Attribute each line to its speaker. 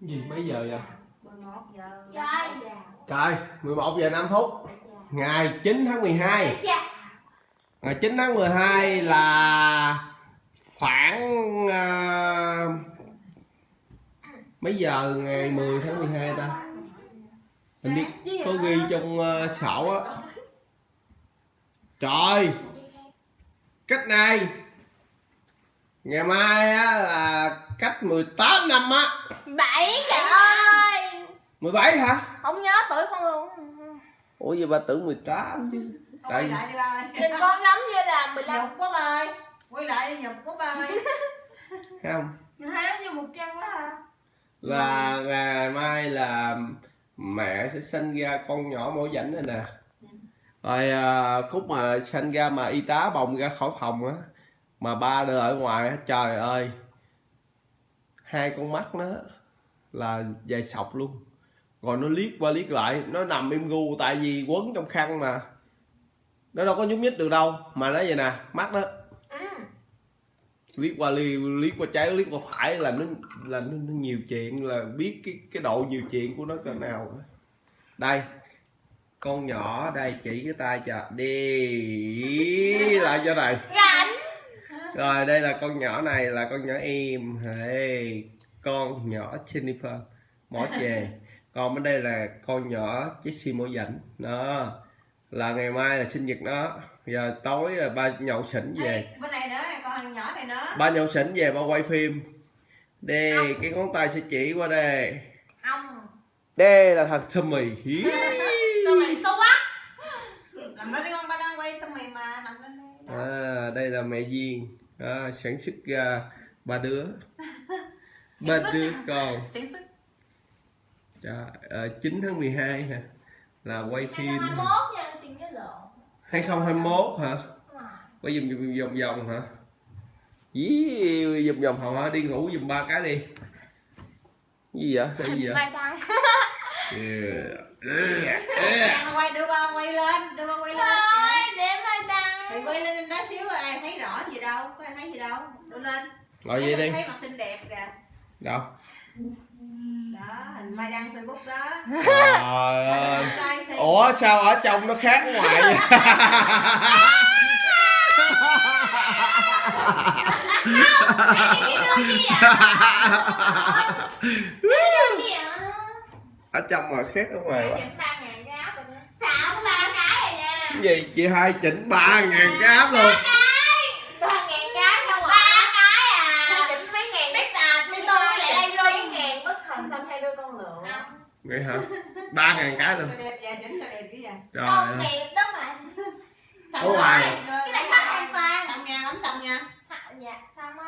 Speaker 1: gì mấy giờ vậy?
Speaker 2: 11 giờ.
Speaker 3: Trời.
Speaker 1: trời 11 giờ 5 phút. Ngày 9 tháng 12
Speaker 3: Chà.
Speaker 1: ngày 9 tháng 12 là khoảng à, mấy giờ ngày 10 tháng 12 ta? Mình biết
Speaker 3: Gì
Speaker 1: có ghi trong uh, sổ á. Trời cách này ngày mai á là cách 18 năm á.
Speaker 3: Bảy trời ơi.
Speaker 1: 17 hả?
Speaker 3: Không nhớ tuổi con luôn.
Speaker 1: Ủa vậy bà tưởng 18 chứ.
Speaker 2: Quay
Speaker 1: tại
Speaker 2: lại đi ba
Speaker 3: Nhìn con giống như là 15
Speaker 2: nhục quá ba ơi. Quay lại đi nhục quá ba ơi.
Speaker 1: Không.
Speaker 3: Hả như 100 quá hả?
Speaker 1: Là ngày mai là mẹ sẽ sinh ra con nhỏ mổ rảnh này nè. Rồi à, khúc mà sinh ra mà y tá bồng ra khỏi phòng á mà ba đứa ở ngoài trời ơi. Hai con mắt nó là dài sọc luôn. Rồi nó liếc qua liếc lại nó nằm im gu tại vì quấn trong khăn mà. Nó đâu có nhúc nhích được đâu mà nó vậy nè mắt đó.
Speaker 3: Ừ
Speaker 1: liếc qua liếc, liếc qua trái liếc qua phải là nó là nó, nó nhiều chuyện là biết cái cái độ nhiều chuyện của nó cỡ nào đây con nhỏ đây chỉ cái tay cho. Đi lại cho này rồi đây là con nhỏ này là con nhỏ em hey, con nhỏ Jennifer. Mỏ chè còn bên đây là con nhỏ Jessie mỏ dảnh đó là ngày mai là sinh nhật nó giờ tối là ba nhậu xỉn về.
Speaker 2: Bên này nữa con nhỏ này nữa
Speaker 1: ba nhậu xỉn về ba quay phim. Đây cái ngón tay sẽ chỉ qua đây
Speaker 3: Ông
Speaker 1: đây là thằng Tommy.
Speaker 3: Mày xấu quá.
Speaker 2: Nằm đó đi con ba đang quay tâm mày mà nằm đây Đó.
Speaker 1: À, đây là mẹ duyên. À, sản xuất ra ba đứa. Ba đứa con.
Speaker 3: Sản xuất.
Speaker 1: Trời, à, 9 tháng 12 hả? Là quay phim.
Speaker 3: 21 nha Tiền cái lộn
Speaker 1: 2021 hả? Quay dùm dùm vòng vòng hả? Dí, vòng vòng hả? Đi ngủ dùm ba cái đi. Gì vậy? Cái gì vậy?
Speaker 3: Đăng
Speaker 1: Yeah. Yeah.
Speaker 2: Đang quay đưa ba quay lên đưa ba quay lên
Speaker 3: Thôi để vai đăng
Speaker 2: thì quay lên đó xíu rồi ai thấy rõ gì đâu? Có ai thấy gì đâu? Đưa lên.
Speaker 1: Ngồi vậy đi?
Speaker 2: thấy mặt xinh đẹp kìa.
Speaker 1: Đâu?
Speaker 2: Đó hình mai đăng facebook đó.
Speaker 1: Trời ơi. Ủa sao ở trong nó khác ngoài vậy?
Speaker 3: Gì gì
Speaker 1: ở trong mà khác ở ngoài quá. Gì? Chị hai chỉnh ba ngàn cái áp luôn
Speaker 2: ba ngàn cái đâu
Speaker 3: Ba
Speaker 2: à
Speaker 3: cái
Speaker 2: Sao
Speaker 3: à
Speaker 2: chỉnh mấy ngàn
Speaker 3: Biết sạch mấy tôi lại đây
Speaker 2: chỉnh mấy
Speaker 3: rung
Speaker 2: ngàn bức hình xong hai đôi con lượn
Speaker 1: vậy hả? Ba ngàn cái luôn. Trời ơi.
Speaker 3: đẹp đó mà.
Speaker 2: Rồi
Speaker 1: ngoài.
Speaker 3: Cái này khách hoàn toàn
Speaker 2: xong nha lắm xong nha
Speaker 3: Dạ sao mà